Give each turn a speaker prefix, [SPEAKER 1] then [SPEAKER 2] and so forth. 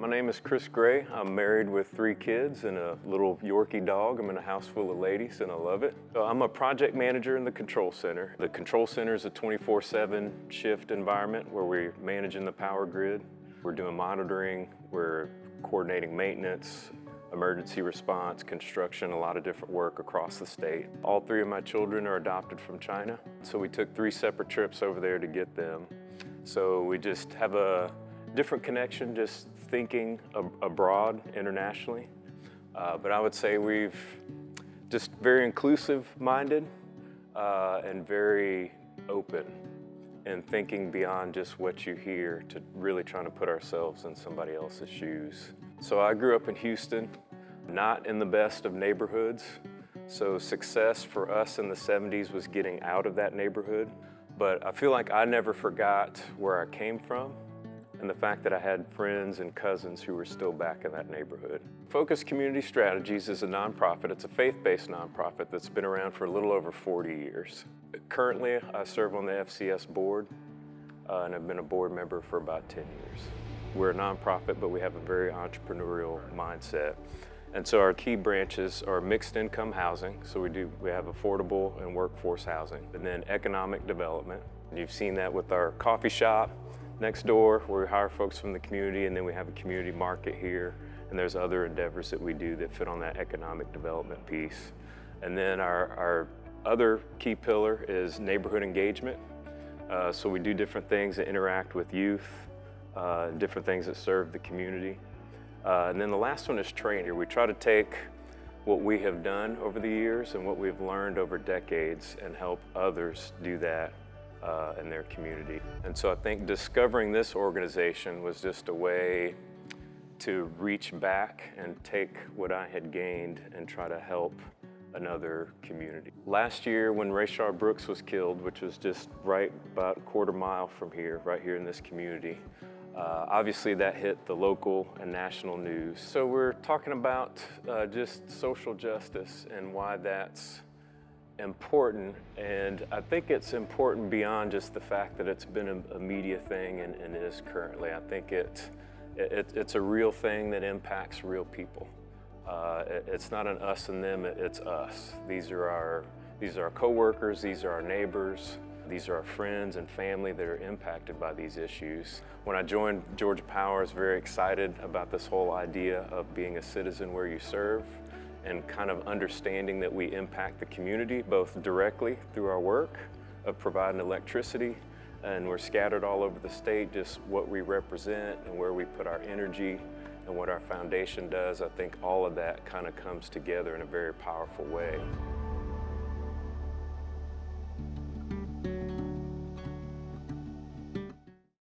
[SPEAKER 1] My name is Chris Gray. I'm married with three kids and a little Yorkie dog. I'm in a house full of ladies and I love it. I'm a project manager in the control center. The control center is a 24-7 shift environment where we're managing the power grid. We're doing monitoring, we're coordinating maintenance, emergency response, construction, a lot of different work across the state. All three of my children are adopted from China, so we took three separate trips over there to get them. So we just have a different connection, just thinking ab abroad internationally. Uh, but I would say we've just very inclusive minded uh, and very open and thinking beyond just what you hear to really trying to put ourselves in somebody else's shoes. So I grew up in Houston, not in the best of neighborhoods. So success for us in the 70s was getting out of that neighborhood. But I feel like I never forgot where I came from and the fact that I had friends and cousins who were still back in that neighborhood. Focus Community Strategies is a nonprofit. It's a faith-based nonprofit that's been around for a little over 40 years. Currently, I serve on the FCS board uh, and I've been a board member for about 10 years. We're a nonprofit, but we have a very entrepreneurial mindset. And so our key branches are mixed income housing. So we do, we have affordable and workforce housing, and then economic development. And you've seen that with our coffee shop next door where we hire folks from the community and then we have a community market here. And there's other endeavors that we do that fit on that economic development piece. And then our, our other key pillar is neighborhood engagement. Uh, so we do different things that interact with youth, uh, different things that serve the community. Uh, and then the last one is training. We try to take what we have done over the years and what we've learned over decades and help others do that uh, in their community. And so I think discovering this organization was just a way to reach back and take what I had gained and try to help another community. Last year when Rayshard Brooks was killed, which was just right about a quarter mile from here, right here in this community, uh, obviously that hit the local and national news. So we're talking about uh, just social justice and why that's important. And I think it's important beyond just the fact that it's been a, media thing and, and is currently. I think it, it, it's a real thing that impacts real people. Uh, it, it's not an us and them, it's us. These are our, these are our coworkers, these are our neighbors, these are our friends and family that are impacted by these issues. When I joined Georgia Power, I was very excited about this whole idea of being a citizen where you serve and kind of understanding that we impact the community both directly through our work of providing electricity and we're scattered all over the state, just what we represent and where we put our energy and what our foundation does. I think all of that kind of comes together in a very powerful way.